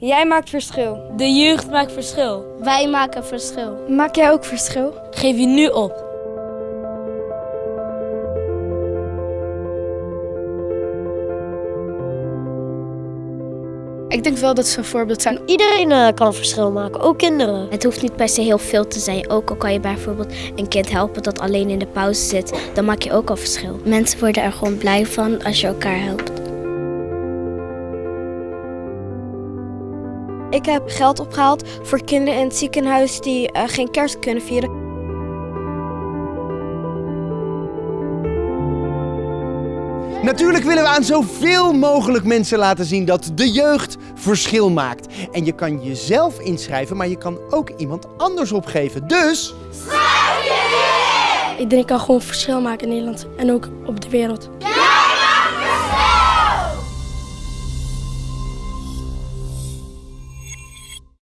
Jij maakt verschil. De jeugd maakt verschil. Wij maken verschil. Maak jij ook verschil? Geef je nu op. Ik denk wel dat ze een voorbeeld zijn. Iedereen uh, kan een verschil maken, ook kinderen. Het hoeft niet per se heel veel te zijn. Ook al kan je bijvoorbeeld een kind helpen dat alleen in de pauze zit, dan maak je ook al verschil. Mensen worden er gewoon blij van als je elkaar helpt. Ik heb geld opgehaald voor kinderen in het ziekenhuis die uh, geen kerst kunnen vieren. Natuurlijk willen we aan zoveel mogelijk mensen laten zien dat de jeugd verschil maakt. En je kan jezelf inschrijven, maar je kan ook iemand anders opgeven. Dus... Schrijf je in! Iedereen kan gewoon verschil maken in Nederland en ook op de wereld.